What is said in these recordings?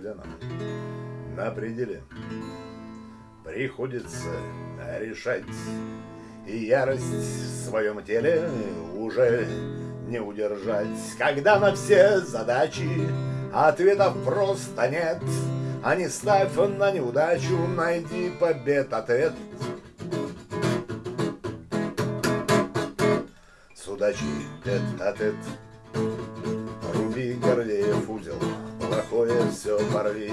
когда нам на пределе. Приходится решать. И ярость в своем теле уже не удержать, когда на все задачи ответов просто нет, а не ставь на неудачу, найди побед ответ. С удачей тет-а-тет, руби Гордеев узел, плохое все порви,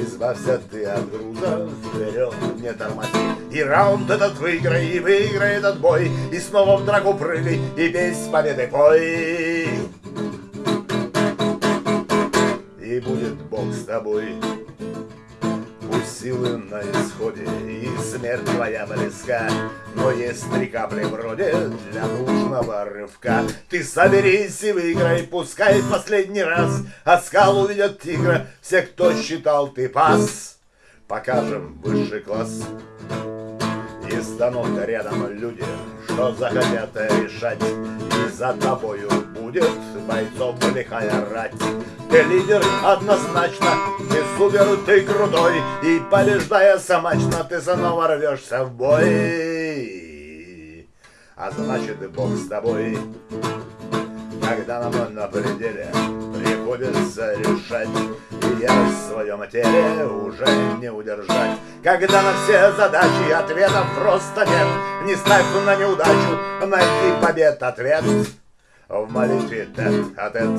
Избавься ты от груза, вперед не тормози. И раунд этот выиграй, и выиграй этот бой, И снова в драку прыгай, и песнь победы пой. И будет Бог с тобой, Силы на исходе, и смерть твоя близка, Но есть три капли вроде для нужного рывка. Ты соберись и выиграй, пускай последний раз, А скал увидят тигра все, кто считал ты пас. Покажем высший класс. И станут рядом люди, что захотят решать, И за тобою будет бойцов лихая рать. Ты лидер однозначно, ты супер, ты крутой, И побеждая самачно, ты снова рвешься в бой. А значит, Бог с тобой, когда нам на пределе приходится решать, И я в своем теле уже не удержать. Когда на все задачи ответов просто нет, Не ставь на неудачу, найти побед ответ В молитве тет-а-тет.